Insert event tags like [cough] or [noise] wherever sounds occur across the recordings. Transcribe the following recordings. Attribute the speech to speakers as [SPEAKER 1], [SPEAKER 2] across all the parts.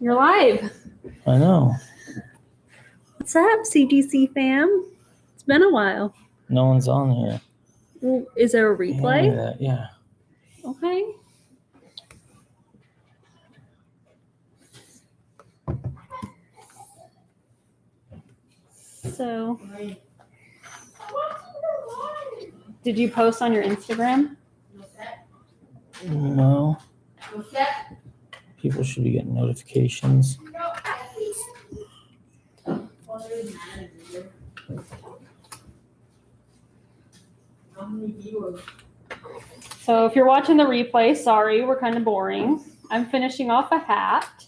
[SPEAKER 1] You're live.
[SPEAKER 2] I know.
[SPEAKER 1] What's up, CGC fam? It's been a while.
[SPEAKER 2] No one's on here.
[SPEAKER 1] Well, Is there a replay?
[SPEAKER 2] that, Yeah.
[SPEAKER 1] Okay. So, did you post on your Instagram?
[SPEAKER 2] No. People should be getting notifications.
[SPEAKER 1] So, if you're watching the replay, sorry, we're kind of boring. I'm finishing off a hat.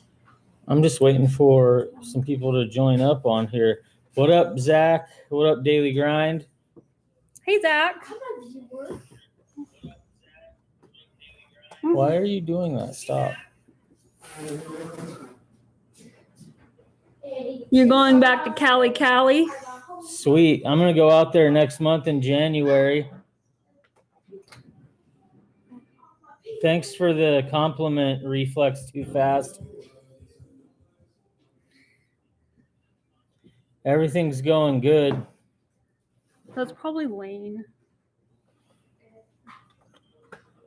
[SPEAKER 2] I'm just waiting for some people to join up on here. What up, Zach? What up, Daily Grind?
[SPEAKER 1] Hey, Zach.
[SPEAKER 2] Why are you doing that? Stop.
[SPEAKER 1] You're going back to Cali, Cali?
[SPEAKER 2] Sweet. I'm gonna go out there next month in January. Thanks for the compliment, Reflex Too Fast. Everything's going good.
[SPEAKER 1] That's probably Lane.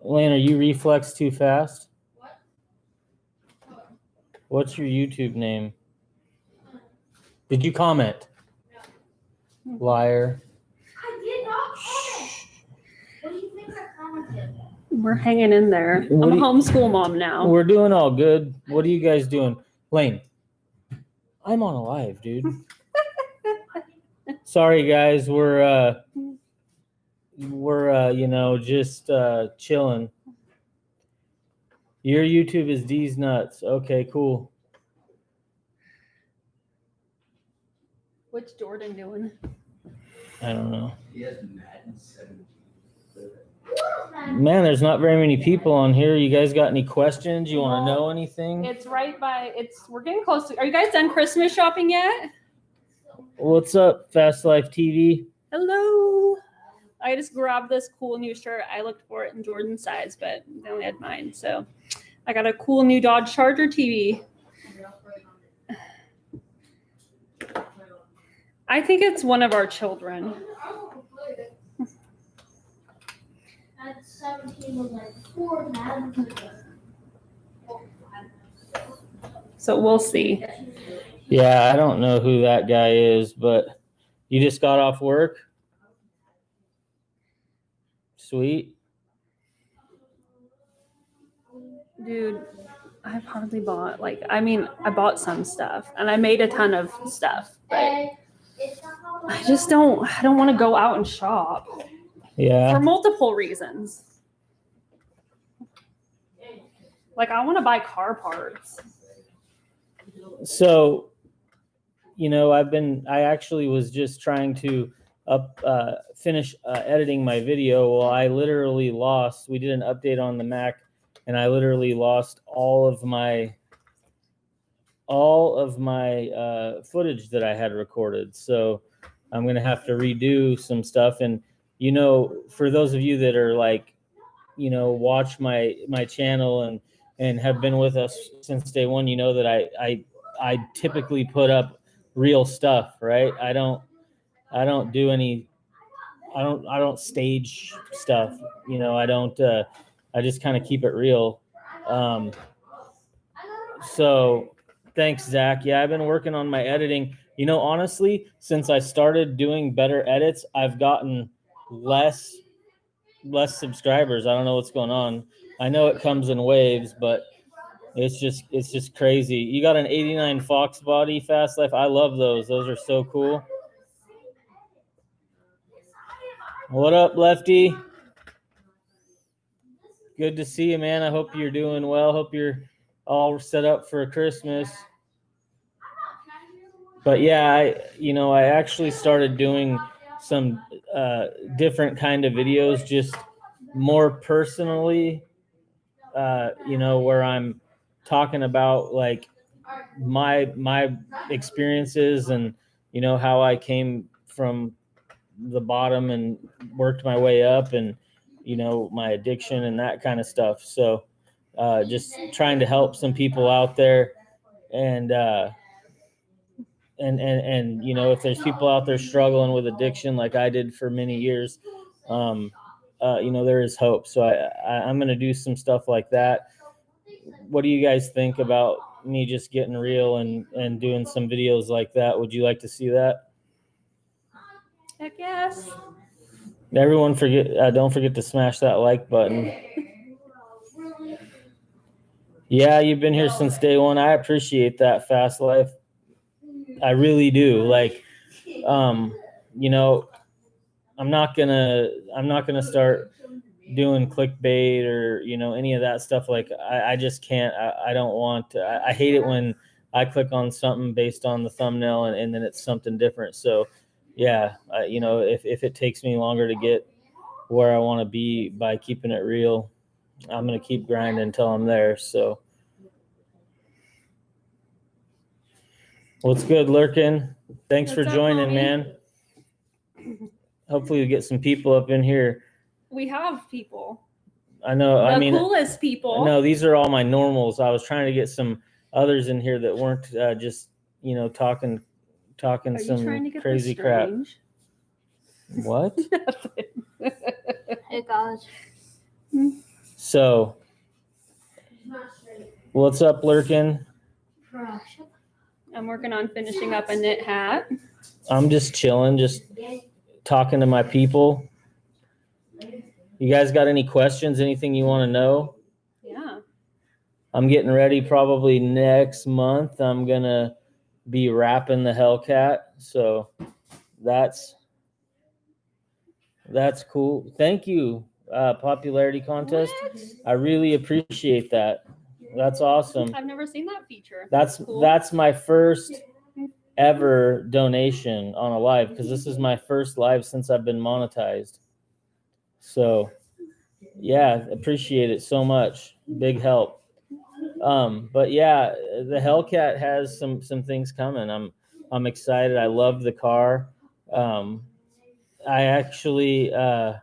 [SPEAKER 2] Lane, are you Reflex Too Fast? What's your YouTube name? Did you comment? Liar.
[SPEAKER 3] I did not comment. What do you think I commented?
[SPEAKER 1] We're hanging in there.
[SPEAKER 2] What
[SPEAKER 1] I'm a
[SPEAKER 2] do you-
[SPEAKER 1] homeschool mom now.
[SPEAKER 2] We're doing all good. What are you guys doing? Lane, I'm on a live, dude. [laughs] Sorry guys, we're uh we're uh you know just uh chilling. Your YouTube is D's nuts. Okay, cool.
[SPEAKER 1] What's Jordan doing?
[SPEAKER 2] I don't know.
[SPEAKER 4] He has Madden 17.
[SPEAKER 2] Man, there's not very many people on here. You guys got any questions? You want to know anything?
[SPEAKER 1] It's right by. It's we're getting close to. Are you guys done Christmas shopping yet?
[SPEAKER 2] What's up, Fast Life TV?
[SPEAKER 1] Hello. I just grabbed this cool new shirt. I looked for it in Jordan's size, but they only had mine. So I got a cool new Dodge Charger TV. I think it's one of our children.
[SPEAKER 3] At 17 was like four
[SPEAKER 1] So we'll see.
[SPEAKER 2] Yeah, I don't know who that guy is, but you just got off work? Sweet.
[SPEAKER 1] Dude, I've hardly bought like I mean, I bought some stuff and I made a ton of stuff, but I just don't I don't want to go out and shop
[SPEAKER 2] Yeah.
[SPEAKER 1] for multiple reasons. Like I want to buy car parts.
[SPEAKER 2] So, you know, I've been, I actually was just trying to up, uh, finish uh, editing my video. Well, I literally lost, we did an update on the Mac and I literally lost all of my, all of my uh, footage that I had recorded. So I'm going to have to redo some stuff. And, you know, for those of you that are like, you know, watch my, my channel and, and have been with us since day one, you know that I, I I typically put up real stuff, right? I don't I don't do any I don't I don't stage stuff, you know, I don't uh I just kind of keep it real. Um so thanks Zach. Yeah, I've been working on my editing. You know, honestly, since I started doing better edits, I've gotten less less subscribers. I don't know what's going on. I know it comes in waves, but it's just it's just crazy. You got an 89 Fox body Fast Life. I love those. Those are so cool. What up, Lefty? Good to see you, man. I hope you're doing well. Hope you're all set up for Christmas. But yeah, I you know, I actually started doing some uh different kind of videos just more personally uh you know where I'm talking about like my my experiences and you know how I came from the bottom and worked my way up and you know my addiction and that kind of stuff. So uh, just trying to help some people out there and uh and and and you know if there's people out there struggling with addiction like i did for many years um uh you know there is hope. So i, I i'm gonna do some stuff like that. What do you guys think about me just getting real and and doing some videos like that? Would you like to see that
[SPEAKER 1] Heck yes.
[SPEAKER 2] everyone forget uh, don't forget to smash that like button. Yeah you've been here since day one. I appreciate that fast life. I really do. Like um you know i'm not gonna i'm not gonna start doing clickbait or you know any of that stuff. Like i, I just can't I, I don't want to, I, I hate it when i click on something based on the thumbnail and, and then it's something different. So yeah you know if, if it takes me longer to get where i want to be by keeping it real i'm gonna keep grinding until i'm there so. What's good lurking. Thanks for
[SPEAKER 1] What's up,
[SPEAKER 2] joining man. Hopefully we get some people up in here.
[SPEAKER 1] We have people.
[SPEAKER 2] i know
[SPEAKER 1] The
[SPEAKER 2] i mean
[SPEAKER 1] coolest people.
[SPEAKER 2] no these are all my normals. I was trying to get some others in here that weren't uh, just you know talking talking
[SPEAKER 1] Are you
[SPEAKER 2] some
[SPEAKER 1] trying to get
[SPEAKER 2] crazy crap
[SPEAKER 1] strange?
[SPEAKER 2] what [laughs]
[SPEAKER 3] Hey guys. Hmm?
[SPEAKER 2] so what's up lurking
[SPEAKER 1] I'm working on finishing up a knit hat.
[SPEAKER 2] i'm just chilling just talking to my people you guys got any questions anything you want to know
[SPEAKER 1] Yeah.
[SPEAKER 2] i'm getting ready probably next month i'm gonna be wrapping the hellcat so that's that's cool thank you uh popularity contest
[SPEAKER 1] What?
[SPEAKER 2] i really appreciate that that's awesome
[SPEAKER 1] I've never seen that feature.
[SPEAKER 2] That's
[SPEAKER 1] cool.
[SPEAKER 2] that's my first ever donation on a live because this is my first live since I've been monetized. So yeah, appreciate it so much. Big help. Um, but yeah, the Hellcat has some some things coming. I'm I'm excited. I love the car. Um, I actually uh,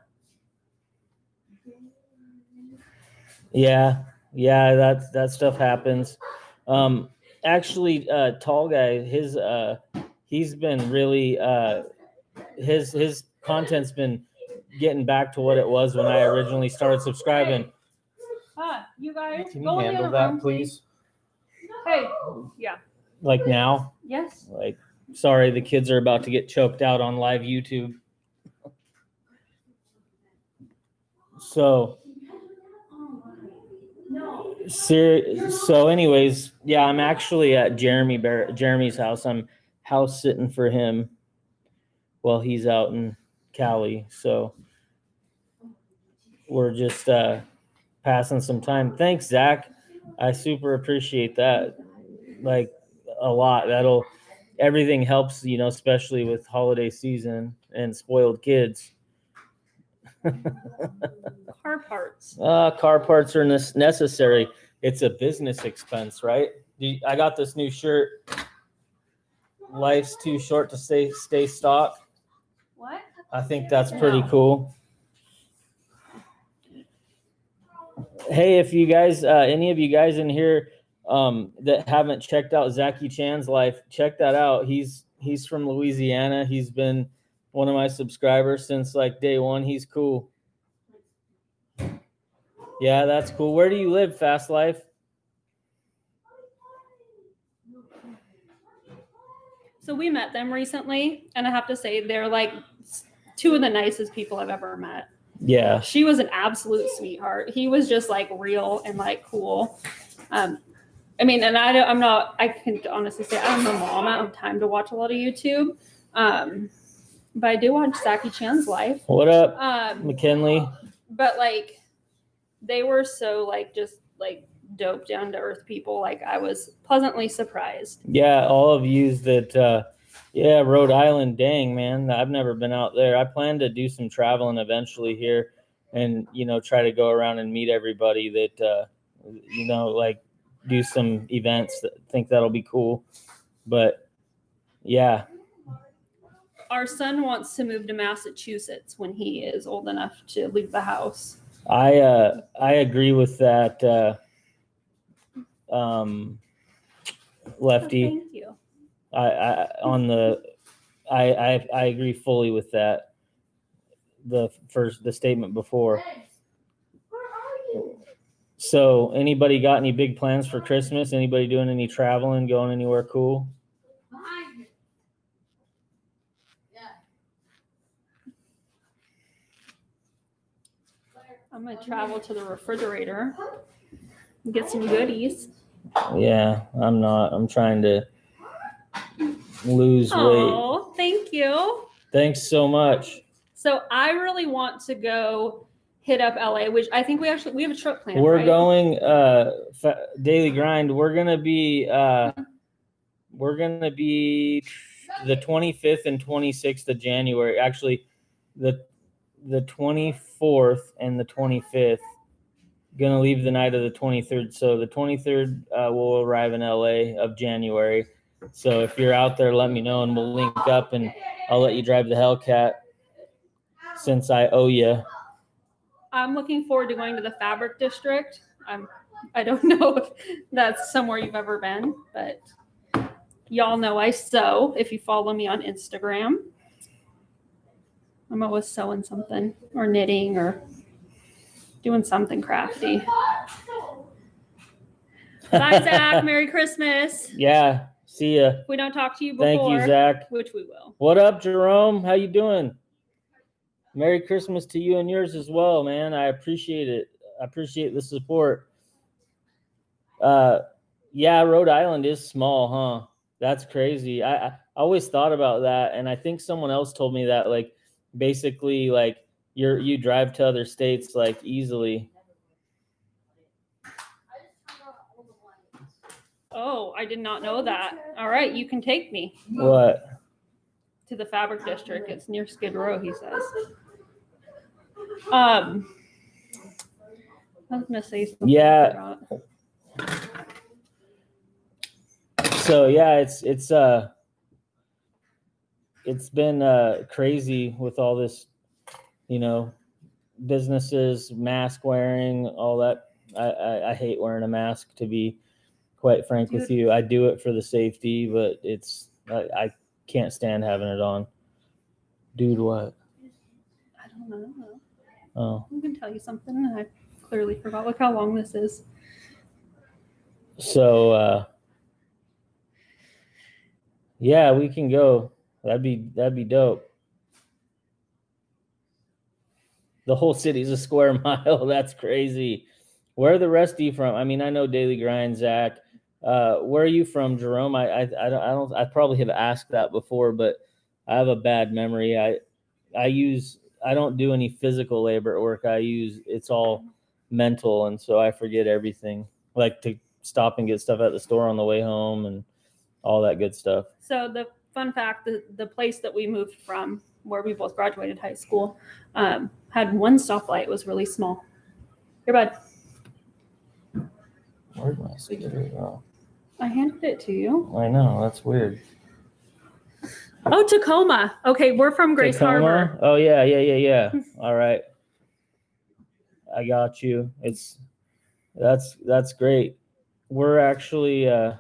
[SPEAKER 2] yeah, yeah, that that stuff happens. Um, actually, uh, tall guy, his uh, he's been really uh, his his content's been getting back to what it was when I originally started subscribing.
[SPEAKER 1] You guys.
[SPEAKER 2] Can
[SPEAKER 1] go
[SPEAKER 2] you
[SPEAKER 1] in the
[SPEAKER 2] handle
[SPEAKER 1] other
[SPEAKER 2] that,
[SPEAKER 1] room,
[SPEAKER 2] please?
[SPEAKER 1] Hey. Yeah.
[SPEAKER 2] Like now,
[SPEAKER 1] Yes.
[SPEAKER 2] like sorry, the kids are about to get choked out on live YouTube. So Ser- so anyways, yeah, I'm actually at Jeremy Bar- Jeremy's house. I'm house sitting for him while he's out in Cali. So we're just uh passing some time. Thanks, Zach. I super appreciate that. Like a lot. That'll everything helps, you know, especially with holiday season and spoiled kids. [laughs]
[SPEAKER 1] Car parts.
[SPEAKER 2] Uh, car parts are necessary. It's a business expense, right? I got this new shirt. Life's too short to stay stay stock.
[SPEAKER 1] What?
[SPEAKER 2] I think that's pretty cool. Hey, if you guys, uh, any of you guys in here um, that haven't checked out Zachy Chan's life, check that out. He's he's from Louisiana. He's been one of my subscribers since like day one. He's cool. Yeah, that's cool. Where do you live, Fast Life?
[SPEAKER 1] So we met them recently, and I have to say they're like two of the nicest people I've ever met.
[SPEAKER 2] Yeah,
[SPEAKER 1] She was an absolute sweetheart. He was just like real and like cool. Um, I mean, and I don't, I'm not. I can honestly say I don't know mom. I don't have time to watch a lot of YouTube, um, but I do watch Zachy Chan's life.
[SPEAKER 2] What up,
[SPEAKER 1] Um,
[SPEAKER 2] McKinley?
[SPEAKER 1] but like they were so like just like dope down to earth people like i was pleasantly surprised
[SPEAKER 2] Yeah, all of yous that, uh, yeah, Rhode Island, dang, man, I've never been out there. I plan to do some traveling eventually here and, you know, try to go around and meet everybody that, uh, you know, like do some events that think that'll be cool. But yeah,
[SPEAKER 1] our son wants to move to massachusetts when he is old enough to leave the house
[SPEAKER 2] I, uh, I agree with that. Uh, um, lefty.
[SPEAKER 1] Oh, thank you.
[SPEAKER 2] I, I on the I, I I agree fully with that. The first the statement before.
[SPEAKER 3] Where are you?
[SPEAKER 2] So anybody got any big plans for Christmas? Anybody doing any traveling, going anywhere cool?
[SPEAKER 3] Behind you. Yeah.
[SPEAKER 1] I'm gonna travel to the refrigerator and get some goodies.
[SPEAKER 2] Yeah, I'm not. I'm trying to lose weight.
[SPEAKER 1] Oh, thank you.
[SPEAKER 2] Thanks so much.
[SPEAKER 1] So I really want to go hit up LA, which I think we actually we have a trip planned.
[SPEAKER 2] We're
[SPEAKER 1] right?
[SPEAKER 2] going uh fa- daily grind. We're going to be uh we're going to be the 25th and 26th of January. Actually, the the 24th and the 25th. Gonna leave the night of the 23rd. So the 23rd uh, will arrive in LA of January. So if you're out there, let me know and we'll link up and I'll let you drive the Hellcat since I owe you.
[SPEAKER 1] I'm looking forward to going to the Fabric District. I'm I don't [laughs] know if that's somewhere you've ever been, but y'all know I sew if you follow me on Instagram. I'm always sewing something or knitting or doing something crafty. [laughs] Bye, Zach. Merry Christmas.
[SPEAKER 2] Yeah. See ya.
[SPEAKER 1] If we don't talk to you before,
[SPEAKER 2] Thank you, Zach.
[SPEAKER 1] which we will.
[SPEAKER 2] What up, Jerome? How you doing? Merry Christmas to you and yours as well, man. I appreciate it. I appreciate the support. Uh, yeah, Rhode Island is small, huh? That's crazy. I, I always thought about that, and I think someone else told me that, like, basically, like you're you drive to other states like easily.
[SPEAKER 1] Oh, I did not know that. All right, you can take me
[SPEAKER 2] What?
[SPEAKER 1] to the Fabric District. It's near Skid Row, he says. Um, I was gonna say something. I
[SPEAKER 2] Yeah.
[SPEAKER 1] forgot.
[SPEAKER 2] so yeah it's it's uh it's been uh crazy with all this you know businesses mask wearing all that I, I i hate wearing a mask to be quite frank with you. I do it for the safety but it's I, I can't stand having it on. Dude what?
[SPEAKER 1] I don't know.
[SPEAKER 2] oh.
[SPEAKER 1] I'm gonna tell you something. and I clearly forgot. Look how long this is.
[SPEAKER 2] so uh yeah we can go. That'd be that'd be dope. The whole city's a square [laughs] mile. That's crazy. Where are the rest of you from? I mean i know daily grind zach uh where are you from jerome i i, I don't i don't i probably have asked that before but i have a bad memory i i use i don't do any physical labor at work i use it's all mental and so i forget everything like to stop and get stuff at the store on the way home and all that good stuff
[SPEAKER 1] So the fun fact: the the place that we moved from, where we both graduated high school, um, had one stoplight. It was really small. Here, bud.
[SPEAKER 2] where'd my cigarette go
[SPEAKER 1] I handed it to you.
[SPEAKER 2] i know that's weird
[SPEAKER 1] Oh, Tacoma. Okay, we're from Grays
[SPEAKER 2] Tacoma?
[SPEAKER 1] Harbor.
[SPEAKER 2] Oh yeah, yeah, yeah, yeah. All right. I got you. It's that's that's great. We're actually uh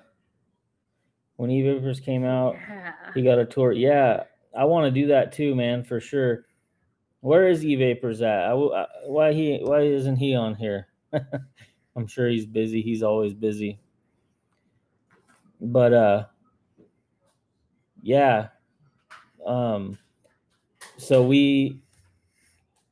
[SPEAKER 2] when E Vapors came out,
[SPEAKER 1] Yeah.
[SPEAKER 2] he got a tour. Yeah, I want to do that too, man, for sure. Where is E Vapors at? I, w- I- why he why isn't he on here? [laughs] I'm sure he's busy. He's always busy. But uh yeah. Um so we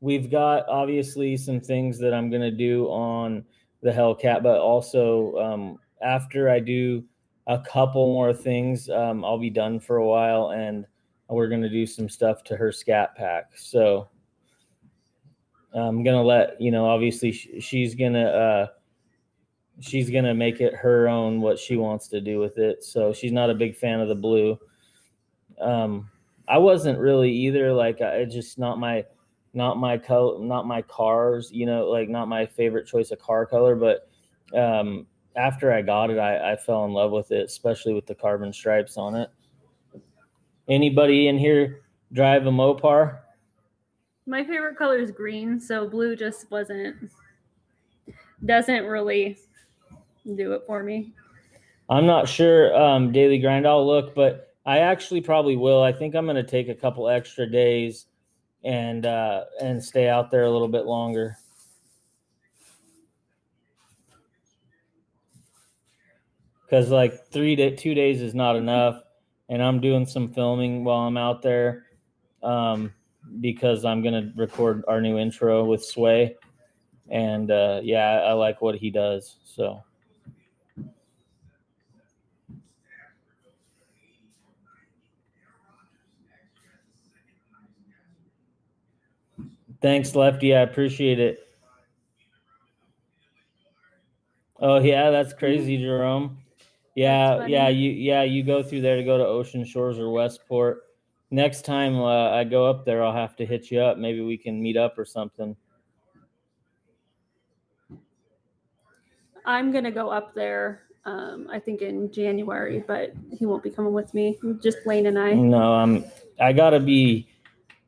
[SPEAKER 2] we've got obviously some things that I'm gonna do on the Hellcat, but also um after I do a couple more things, um, I'll be done for a while and we're gonna do some stuff to her scat pack. So I'm gonna let you know. Obviously, sh- she's gonna uh, she's gonna make it her own what she wants to do with it. So she's not a big fan of the blue. Um, I wasn't really either. Like, I just not my not my color, not my cars. You know, like not my favorite choice of car color. But um, after I got it, I, I fell in love with it, especially with the carbon stripes on it. Anybody in here drive a Mopar?
[SPEAKER 1] My favorite color is green, so blue just wasn't doesn't really do it for me.
[SPEAKER 2] I'm not sure. Um, daily grind. I'll look, but I actually probably will. I think I'm going to take a couple extra days and uh, and stay out there a little bit longer. Because like three to two days is not enough, and I'm doing some filming while I'm out there. Um, because I'm gonna record our new intro with Sway, and uh, yeah, I like what he does. So. Thanks, Lefty. I appreciate it. Oh yeah, that's crazy, Jerome. Yeah, yeah, you yeah you go through there to go to Ocean Shores or Westport. Next time uh, I go up there, I'll have to hit you up. Maybe we can meet up or something.
[SPEAKER 1] I'm gonna go up there. Um, I think in January, but he won't be coming with me. Just Lane and I.
[SPEAKER 2] No, I'm. I gotta be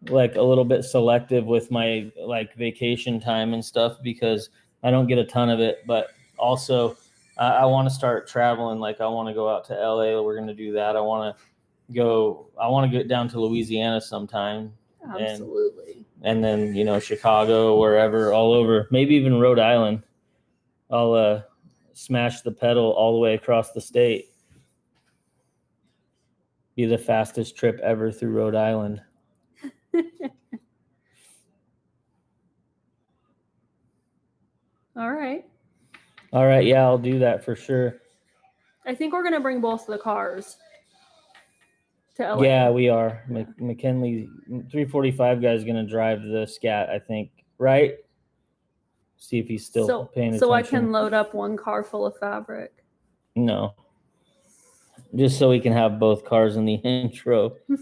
[SPEAKER 2] like a little bit selective with my like vacation time and stuff because I don't get a ton of it. But also, I, I want to start traveling. Like I want to go out to LA. We're gonna do that. I want to go. I want to get down to Louisiana sometime,
[SPEAKER 1] Absolutely.
[SPEAKER 2] and then you know Chicago, wherever, all over. Maybe even Rhode Island. I'll uh, smash the pedal all the way across the state. Be the fastest trip ever through Rhode Island. [laughs]
[SPEAKER 1] All right.
[SPEAKER 2] All right, yeah, I'll do that for sure.
[SPEAKER 1] I think we're gonna bring both of the cars to LA.
[SPEAKER 2] Yeah, we are. Mc- McKinley 345 guy is going to drive the scat, I think, right? See if he's still
[SPEAKER 1] so,
[SPEAKER 2] paying attention.
[SPEAKER 1] so I can load up one car full of fabric.
[SPEAKER 2] No. Just so we can have both cars in the [laughs] intro. [laughs]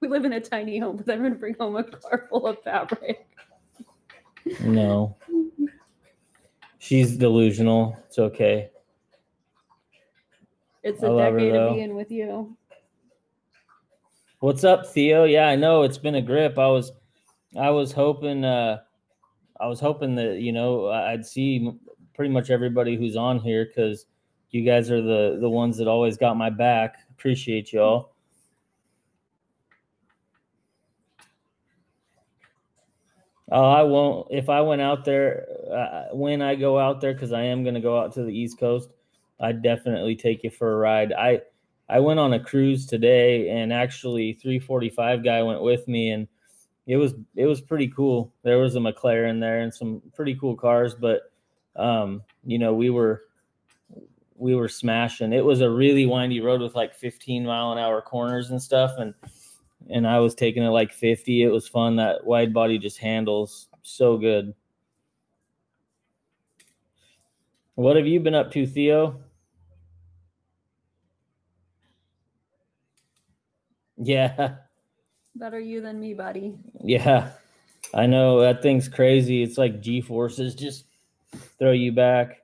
[SPEAKER 2] [laughs]
[SPEAKER 1] We live in a tiny home, but I'm gonna bring home a car full of fabric.
[SPEAKER 2] No. She's delusional. It's okay.
[SPEAKER 1] It's
[SPEAKER 2] I
[SPEAKER 1] a
[SPEAKER 2] love her,
[SPEAKER 1] decade
[SPEAKER 2] though.
[SPEAKER 1] of being with you.
[SPEAKER 2] What's up, Theo? Yeah, I know it's been a grip. I was, I was hoping, uh, I was hoping that you know I'd see pretty much everybody who's on here because you guys are the the ones that always got my back. Appreciate y'all. Oh, I won't. If I went out there, uh, when I go out there, because I am going to go out to the East Coast, I'd definitely take you for a ride. I I went on a cruise today, and actually, 345 guy went with me, and it was it was pretty cool. There was a McLaren there and some pretty cool cars, but um, you know, we were we were smashing. It was a really windy road with like 15 mile an hour corners and stuff, and and I was taking it like 50. It was fun. That wide body just handles so good. What have you been up to, Theo? Yeah.
[SPEAKER 1] Better you than me, buddy.
[SPEAKER 2] Yeah, I know that thing's crazy. It's like G forces just throw you back.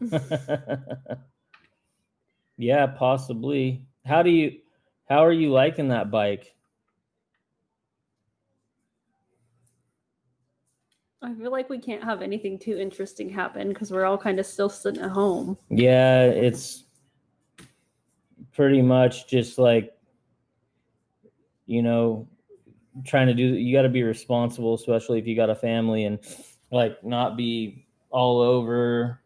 [SPEAKER 2] [laughs] [laughs] yeah, possibly. How do you how are you liking that bike?
[SPEAKER 1] I feel like we can't have anything too interesting happen because we're all kind of still sitting at home.
[SPEAKER 2] Yeah, it's pretty much just like you know trying to do you got to be responsible especially if you got a family and like not be all over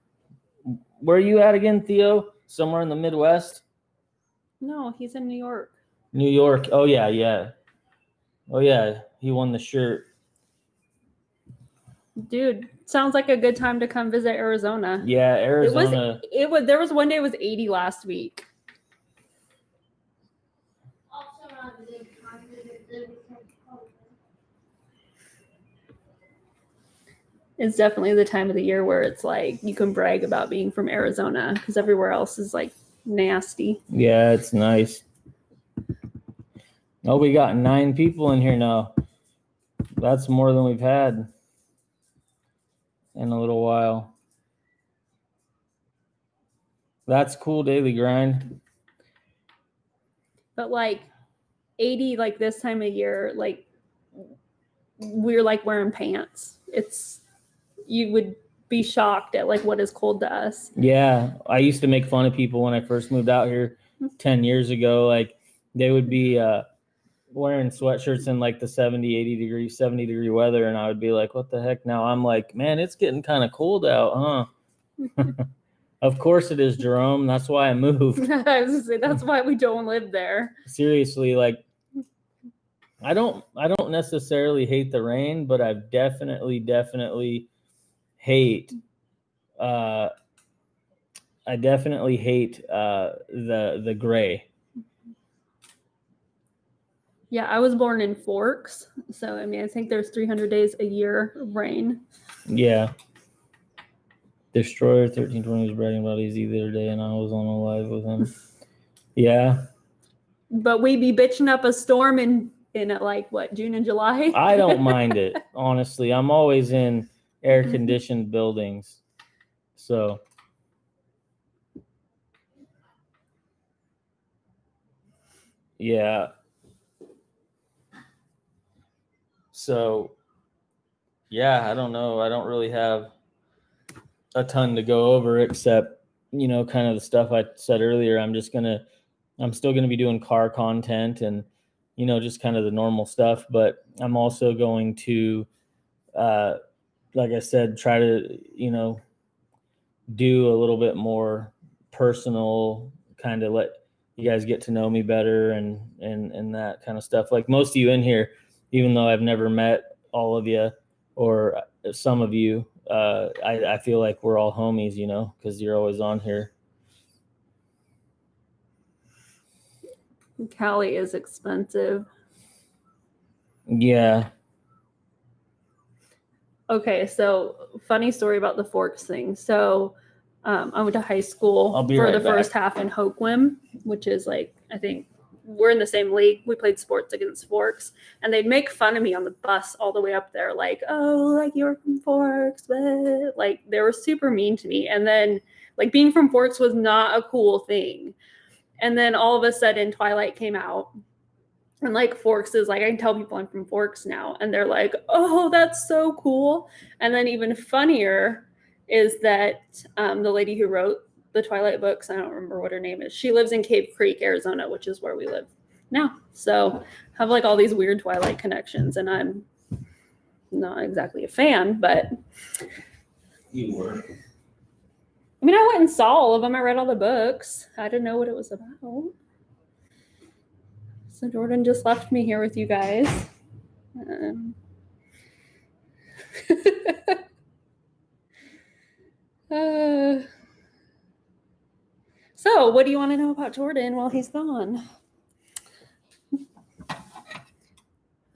[SPEAKER 2] where are you at again theo somewhere in the midwest
[SPEAKER 1] No, he's in New York.
[SPEAKER 2] new york oh yeah yeah oh yeah he won the shirt
[SPEAKER 1] Dude, sounds like a good time to come visit Arizona.
[SPEAKER 2] yeah Arizona.
[SPEAKER 1] It was it was there was one day it was 80 last week.
[SPEAKER 3] Also, the time that the-
[SPEAKER 1] It's definitely the time of the year where it's like you can brag about being from Arizona because everywhere else is like nasty.
[SPEAKER 2] yeah it's nice oh we got nine people in here now that's more than we've had in a little while that's cool daily grind
[SPEAKER 1] But like 80 like this time of year, like we're like wearing pants. It's you would be shocked at like what is cold to us.
[SPEAKER 2] Yeah, I used to make fun of people when I first moved out here 10 years ago. Like they would be uh, wearing sweatshirts in like the 70, 80 degree, 70 degree weather. And I would be like, what the heck? Now I'm like, man, it's getting kind of cold out, huh? [laughs] [laughs] of course it is, Jerome. That's why I moved. [laughs]
[SPEAKER 1] I was gonna say that's why we don't live there.
[SPEAKER 2] Seriously, like I don't I don't necessarily hate the rain, but i've definitely, definitely hate uh I definitely hate uh the the gray.
[SPEAKER 1] Yeah, I was born in Forks, so I mean, I think there's 300 days a year of rain.
[SPEAKER 2] Yeah. Destroyer thirteen twenty was bragging about Easy the other day, and I was on a live with him. [laughs] Yeah,
[SPEAKER 1] But we be bitching up a storm in in like what June and July.
[SPEAKER 2] I don't mind it [laughs] honestly. I'm always in air conditioned buildings, so yeah. So yeah, I don't know. I don't really have a ton to go over except you know kind of the stuff I said earlier. I'm just gonna I'm still gonna be doing car content and you know just kind of the normal stuff, but I'm also going to uh like I said try to you know do a little bit more personal kind of let you guys get to know me better and and and that kind of stuff like most of you in here even though I've never met all of you or some of you uh, I, I feel like we're all homies, you know, because you're always on here.
[SPEAKER 1] Cali is expensive.
[SPEAKER 2] Yeah.
[SPEAKER 1] Okay, so funny story about the Forks thing. So um, I went to high school for
[SPEAKER 2] right
[SPEAKER 1] the
[SPEAKER 2] back.
[SPEAKER 1] first half in Hoquiam, which is like I think we're in the same league. We played sports against Forks, and they'd make fun of me on the bus all the way up there, like, "Oh, like you're from Forks," but like they were super mean to me. And then like being from Forks was not a cool thing. And then all of a sudden, Twilight came out, and like Forks is like, I can tell people I'm from Forks now. And they're like, oh, that's so cool. And then even funnier is that um, the lady who wrote the Twilight books, I don't remember what her name is, she lives in Cave Creek, Arizona, which is where we live now. So have like all these weird Twilight connections. And I'm not exactly a fan, but
[SPEAKER 4] You were.
[SPEAKER 1] I mean, I went and saw all of them. I read all the books. I didn't know what it was about. So Jordan just left me here with you guys. Um, [laughs] uh, so, what do you want to know about Jordan while he's gone?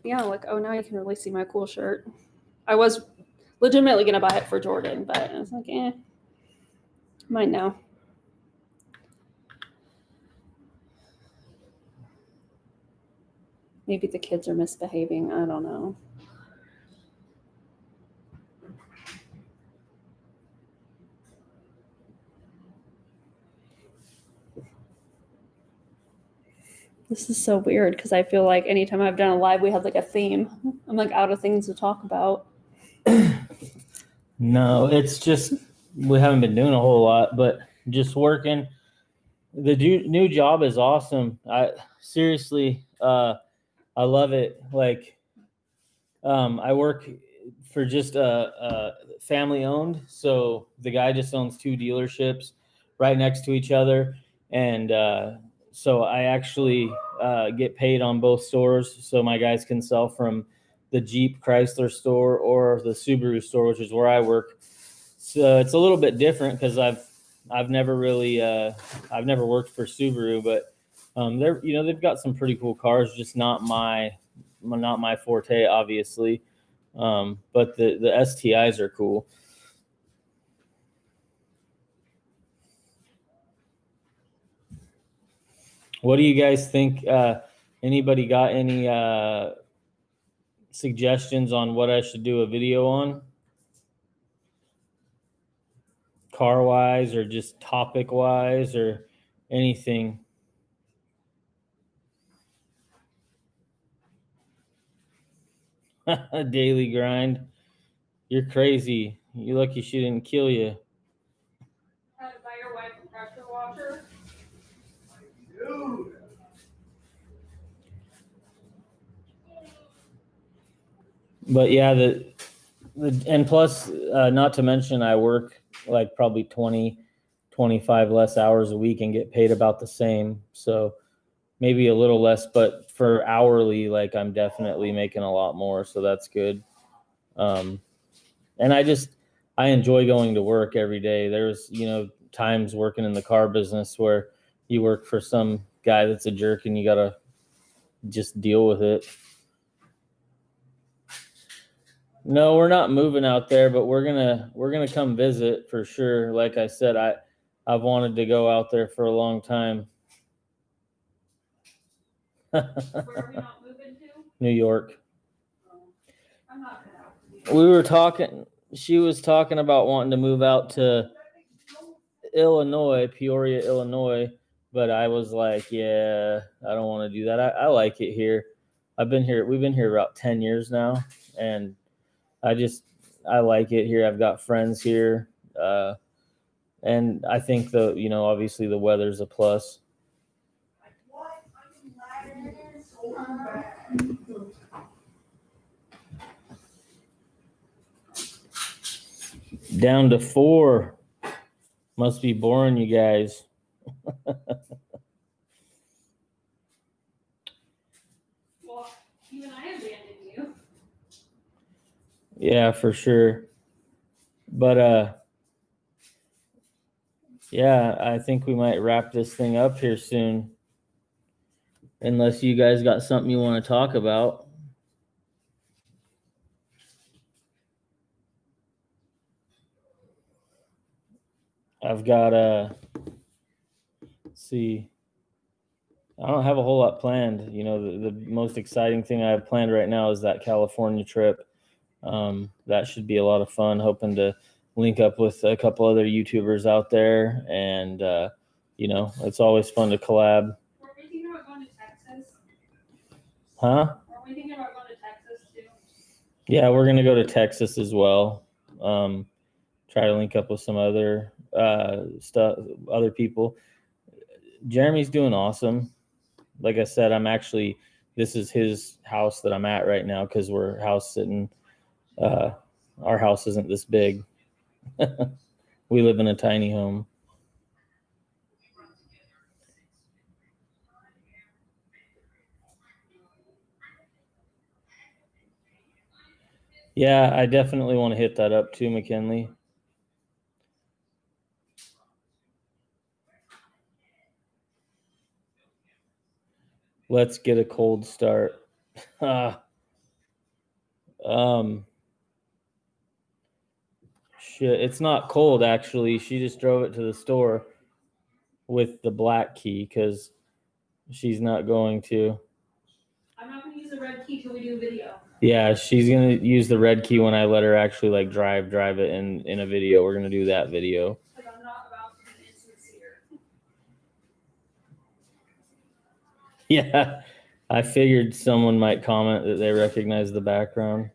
[SPEAKER 1] Yeah, like, oh, now you can really see my cool shirt. I was legitimately going to buy it for Jordan, but I was like, eh. Mine now. Maybe the kids are misbehaving. I don't know. This is so weird because I feel like anytime I've done a live, we have like a theme. I'm like out of things to talk about. [clears throat]
[SPEAKER 2] No, it's just we haven't been doing a whole lot, but just working. The new job is awesome. I seriously, uh, I love it. Like, um, I work for just a, a family owned, so the guy just owns two dealerships right next to each other, and uh, so I actually uh, get paid on both stores, so my guys can sell from the Jeep Chrysler store or the Subaru store, which is where I work. So it's a little bit different because I've I've never really uh, I've never worked for Subaru, but um, they're you know they've got some pretty cool cars, just not my not my forte, obviously. Um, but the the STIs are cool. What do you guys think? Uh, anybody got any uh, suggestions on what I should do a video on? Car wise or just topic wise or anything? [laughs] Daily grind. You're crazy. You're lucky she didn't kill you.
[SPEAKER 1] To buy your wife a pressure washer.
[SPEAKER 2] But yeah, the the and plus, uh, not to mention, I work like probably 20, 25 less hours a week and get paid about the same. So maybe a little less, but for hourly, like I'm definitely making a lot more. So that's good. Um, and I just I enjoy going to work every day. There's you know times working in the car business where you work for some guy that's a jerk and you gotta just deal with it. No, we're not moving out there, but we're gonna we're gonna come visit for sure. Like I said, I I've wanted to go out there for a long time.
[SPEAKER 1] Where are we not moving to?
[SPEAKER 2] New York.
[SPEAKER 1] I'm not gonna.
[SPEAKER 2] We were talking. She was talking about wanting to move out to Illinois, Peoria, Illinois. But I was like, yeah, I don't want to do that. I, I like it here. I've been here. We've been here about ten years now, and I just I like it here. I've got friends here, uh, and I think the you know obviously the weather's a plus. Down to four. Must be boring, you guys.
[SPEAKER 1] Well, even I abandoned you.
[SPEAKER 2] Yeah, for sure. But uh yeah, I think we might wrap this thing up here soon. Unless you guys got something you want to talk about. I've got a see. I don't have a whole lot planned. You know, the, the most exciting thing I have planned right now is that California trip. Um, that should be a lot of fun. Hoping to link up with a couple other YouTubers out there, and uh, you know, it's always fun to collab. Huh?
[SPEAKER 1] Were we thinking about going to Texas too?
[SPEAKER 2] Yeah, we're gonna go to Texas as well. Um, try to link up with some other uh, stuff, other people. Jeremy's doing awesome. Like I said, I'm actually this is his house that I'm at right now because we're house sitting. Uh, our house isn't this big. [laughs] we live in a tiny home. Yeah, I definitely want to hit that up too, McKinley. Let's get a cold start. [laughs] Um shit, it's not cold actually. She just drove it to the store with the black key cuz she's not going to.
[SPEAKER 1] I'm not gonna use the red key till we do a video.
[SPEAKER 2] Yeah, she's gonna use the red key when I let her actually like drive drive it in in a video. We're gonna do that video. [laughs] Yeah, I figured someone might comment that they recognize the background.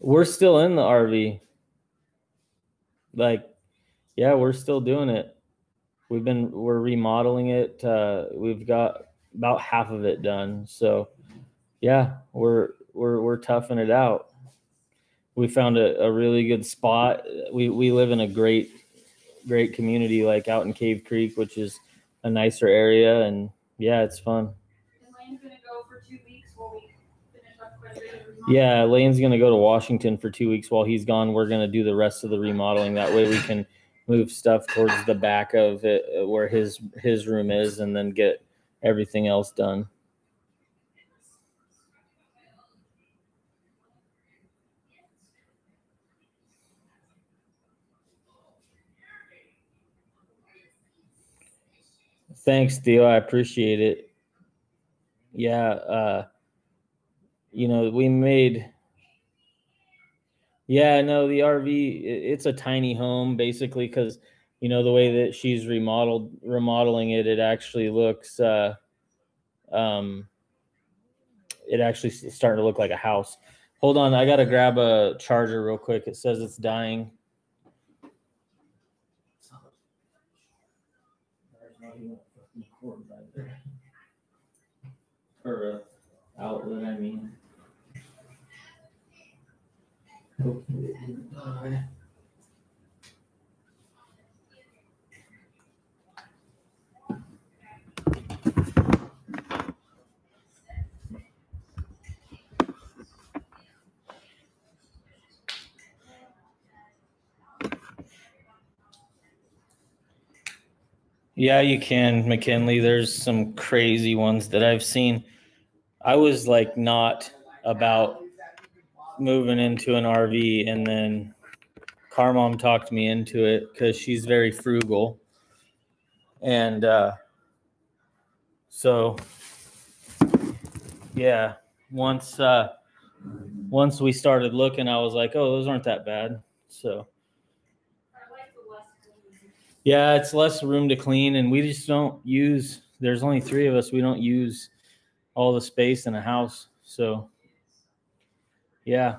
[SPEAKER 2] We're still in the RV. Like, yeah, we're still doing it. We've been we're remodeling it. Uh, we've got about half of it done. So, yeah, we're we're we're toughing it out. We found a, a really good spot. We we live in a great great community, like out in Cave Creek, which is a nicer area, and yeah, it's fun.
[SPEAKER 1] And Lane's gonna go for two weeks while we finish up quite a bit of.
[SPEAKER 2] Yeah, Lane's gonna go to Washington for two weeks while he's gone. We're gonna do the rest of the remodeling. That way we can move stuff towards the back of it where his his room is, and then get everything else done. Thanks, Theo. I appreciate it. Yeah, uh, you know, we made. Yeah, no, the RV it's a tiny home basically because, you know, the way that she's remodeled, remodeling it, it actually looks, uh, um, it actually starting to look like a house. Hold on, I gotta grab a charger real quick. It says it's dying. There's not even a fucking cord right there. Or a outlet, I mean. Hopefully it didn't die. Yeah, you can, McKinley. There's some crazy ones that I've seen. I was like not about moving into an RV and then car mom talked me into it because she's very frugal. And uh so yeah, once uh once we started looking, I was like, oh, those aren't that bad. So yeah, it's less room to clean, and we just don't use. There's only three of us. We don't use all the space in a house. So, yeah.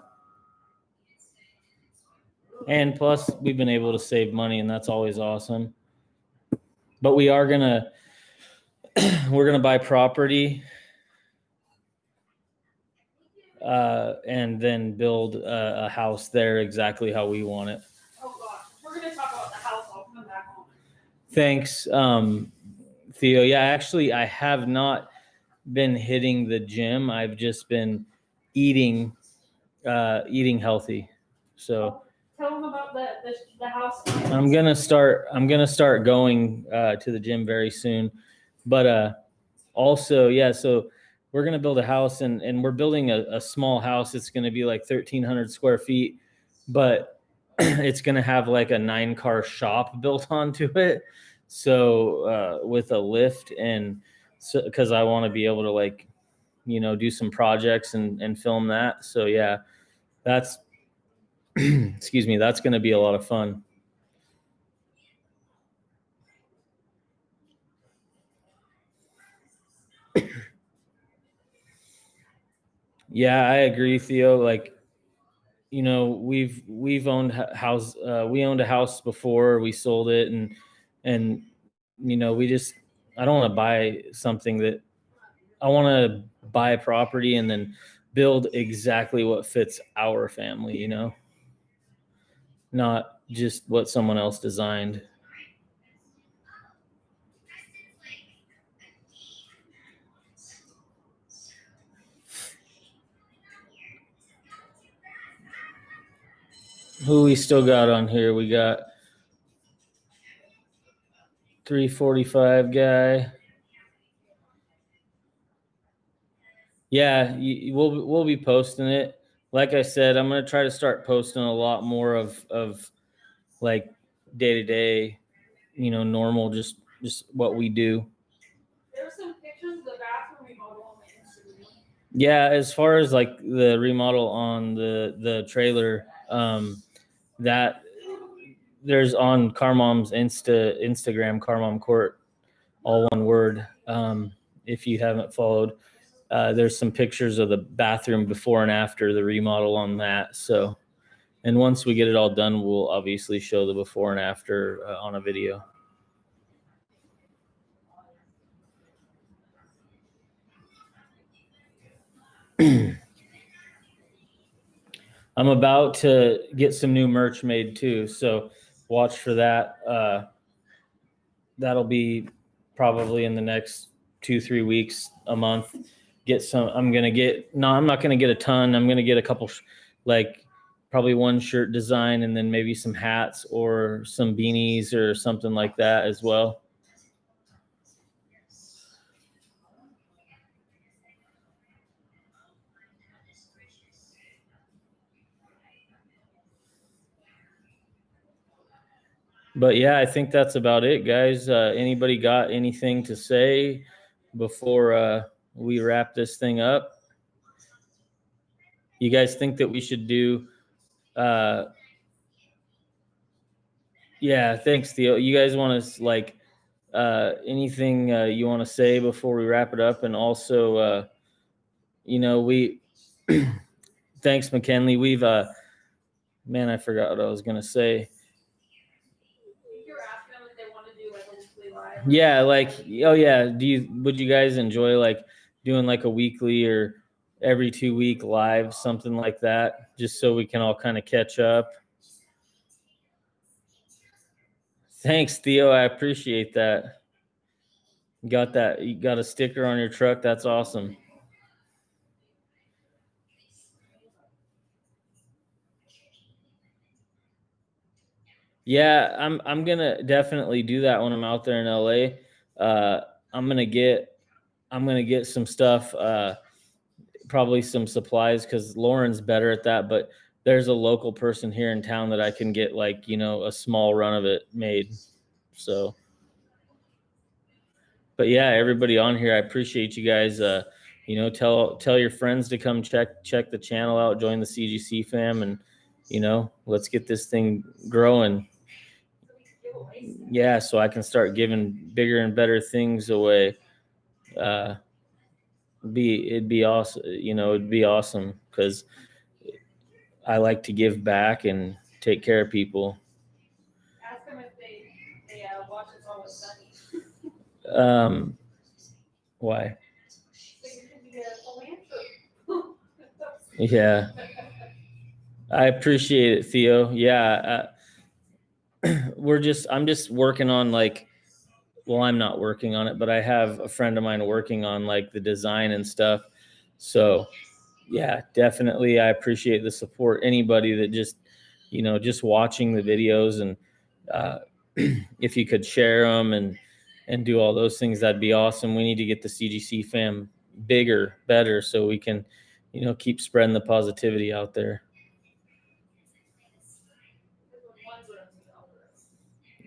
[SPEAKER 2] And plus, we've been able to save money, and that's always awesome. But we are gonna, [clears throat] we're gonna buy property, uh, and then build a, a house there exactly how we want it.
[SPEAKER 1] Oh gosh, we're gonna talk about the house. I'll come back on.
[SPEAKER 2] Thanks, um, Theo. Yeah, actually, I have not been hitting the gym. I've just been eating, uh, eating healthy. So
[SPEAKER 1] Tell them about the the, the house.
[SPEAKER 2] I'm gonna start. I'm gonna start going uh, to the gym very soon. But uh, also, yeah. So we're gonna build a house, and and we're building a, a small house. It's gonna be like 1,300 square feet, but [clears throat] it's gonna have like a nine car shop [laughs] built onto it. So uh, with a lift and so because I want to be able to like, you know, do some projects and and film that. So yeah, that's [clears throat] excuse me, that's gonna be a lot of fun. [coughs] Yeah, I agree, Theo. Like, you know, we've we've owned house. Uh, we owned a house before. We sold it, and and you know, we just I don't want to buy something that I want to buy a property and then build exactly what fits our family. You know, not just what someone else designed. Who we still got on here? We got 345 guy. Yeah, you, we'll we'll be posting it. Like I said, I'm gonna try to start posting a lot more of of like day to day, you know, normal, just just what we do.
[SPEAKER 1] There's some pictures of the bathroom remodel on the Instagram.
[SPEAKER 2] Yeah, as far as like the remodel on the the trailer, um, that there's on Carmom's Insta Instagram, Carmom Cord, all one word. Um, if you haven't followed, uh, there's some pictures of the bathroom before and after the remodel on that. So, and once we get it all done, we'll obviously show the before and after uh, on a video. [clears throat] I'm about to get some new merch made too, so watch for that. Uh, that'll be probably in the next two, three weeks, a month. Get some. I'm gonna get. No, I'm not gonna get a ton. I'm gonna get a couple, like probably one shirt design, and then maybe some hats or some beanies or something like that as well. But yeah, I think that's about it, guys. Uh, anybody got anything to say before uh, we wrap this thing up? You guys think that we should do? Uh, yeah, thanks, Theo. You guys want to like uh, anything uh, you want to say before we wrap it up? And also, uh, you know, we [clears throat] thanks, McKinley. We've uh, man, I forgot what I was gonna say.
[SPEAKER 1] You're asking them if they want to do like a weekly live.
[SPEAKER 2] Yeah, like oh yeah. Do you would you guys enjoy like doing like a weekly or every two week live, something like that, just so we can all kind of catch up? Thanks, Theo. I appreciate that. You got that? You got a sticker on your truck? That's awesome. Yeah, I'm I'm gonna definitely do that when I'm out there in LA. Uh, I'm gonna get I'm gonna get some stuff, uh, probably some supplies because Lauren's better at that. But there's a local person here in town that I can get like you know a small run of it made. So, but yeah, everybody on here, I appreciate you guys. Uh, you know, tell tell your friends to come check check the channel out, join the CGC fam, and you know, let's get this thing growing yeah so i can start giving bigger and better things away. Uh be it'd be awesome you know it'd be awesome because i like to give back and take care of people.
[SPEAKER 1] Ask them if they, they uh, watch It's Always Sunny.
[SPEAKER 2] um why?
[SPEAKER 1] So you can get a full answer.
[SPEAKER 2] yeah. I appreciate it theo. Yeah uh, [clears throat] we're just i'm just working on like well i'm not working on it but i have a friend of mine working on like the design and stuff. So yeah definitely i appreciate the support. Anybody that just you know just watching the videos and uh, [clears throat] if you could share them and and do all those things that'd be awesome. We need to get the cgc fam bigger better so we can you know keep spreading the positivity out there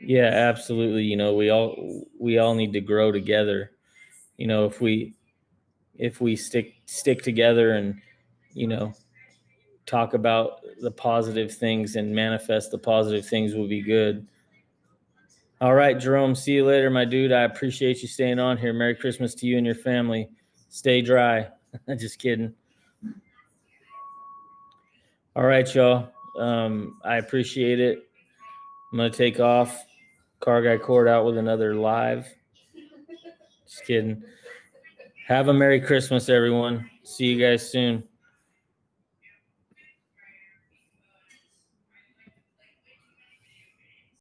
[SPEAKER 2] Yeah, absolutely. You know, we all we all need to grow together. You know, if we if we stick stick together and you know talk about the positive things and manifest the positive things will be good. All right, Jerome, see you later, my dude. I appreciate you staying on here. Merry Christmas to you and your family. Stay dry. [laughs] Just kidding. All right, y'all. Um, I appreciate it. I'm gonna take off. Car guy cord out with another live. Just kidding. Have a Merry Christmas, everyone. See you guys soon.